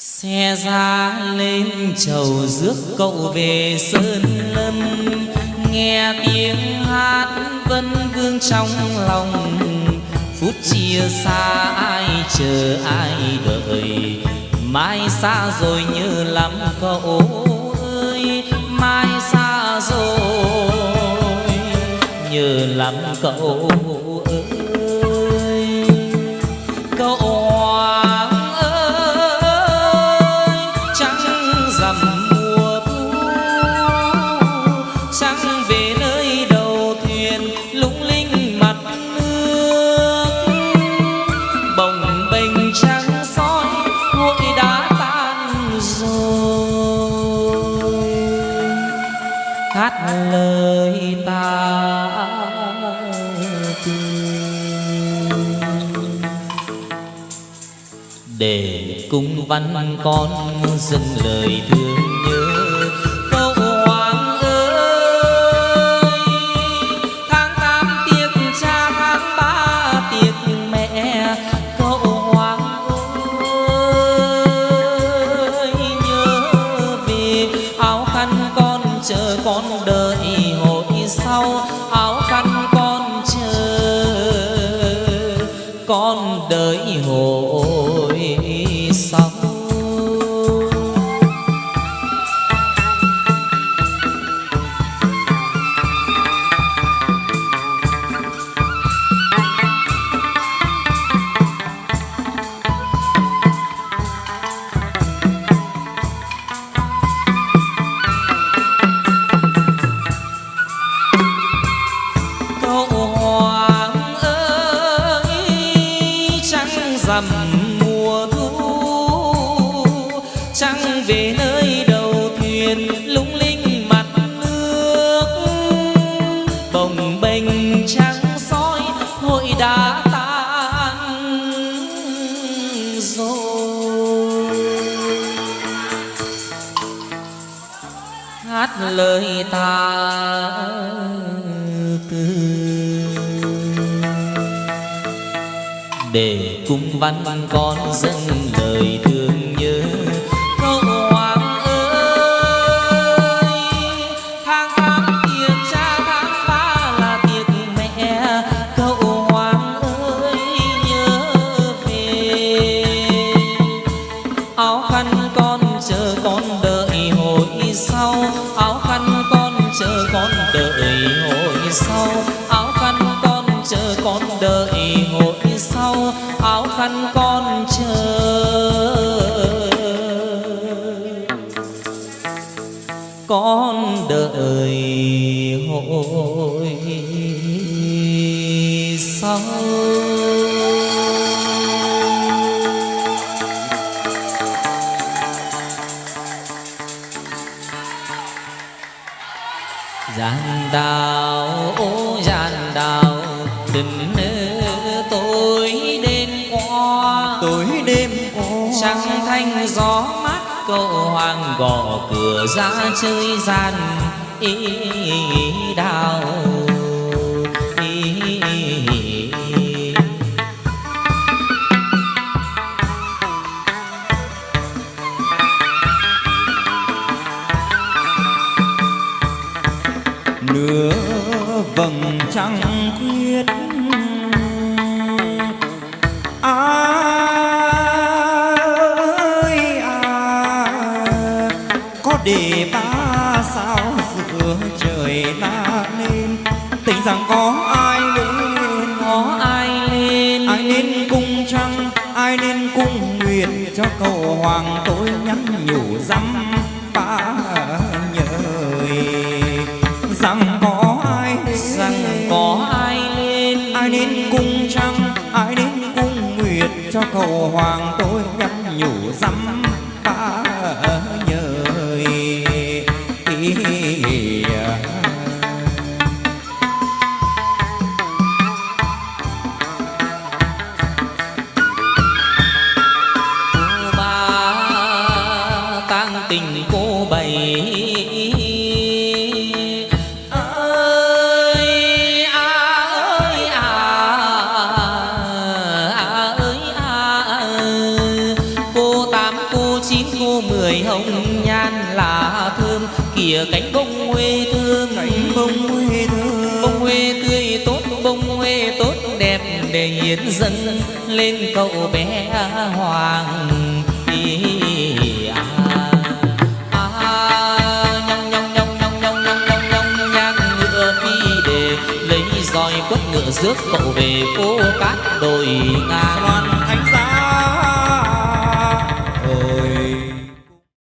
xe ra lên chầu rước cậu về sơn lâm. Nghe tiếng hát vân vương trong lòng. Phút chia xa ai chờ ai đợi. Mai xa rồi nhớ lắm cậu ơi. Mai xa rồi nhớ lắm cậu ơi. Cung văn con dâng lời thương nhớ. Câu hoàng ơi, tháng tám tiếc cha, tháng ba tiếc mẹ. Câu hoàng ơi, nhớ về áo khăn con chờ con đợi hồi sau. Áo khăn con chờ con đợi hồi hát lời ta. Từ để cung văn văn con dâng lời thương nhớ, câu hoàng ơi, tháng tám tiệc cha tháng ba là tiệc mẹ, câu hoàng ơi nhớ về. Áo khăn con chờ con đợi sau, áo khăn con chờ con đợi hội sau, áo khăn con chờ. Con đợi hội sau. Gian đào ô gian đào tình tối đêm qua. Tối đêm qua. Trăng thanh gió mát cậu hoàng gõ cửa ra chơi gian ý đào. ý nửa vầng trăng khuyết. Ơi à có để ta sao giữa trời la lên? Tình rằng có ai lên có ai lên? ai nên cung trăng ai nên cung nguyệt cho cầu hoàng tôi nhắn nhủ dăm rằng có ai rằng có ai lên ai nên cung trăng ai nên cung nguyệt cho cầu hoàng tôi nhắn chín cô mười hồng nhan là thơm kìa cánh bông quê thương. Cánh bông quê thơm bông huê tươi tốt bông quê tốt đẹp để hiến dân lên cậu bé hoàng. Roi quất ngựa rước cậu về phố cát đồi ngang. Xoan thánh giá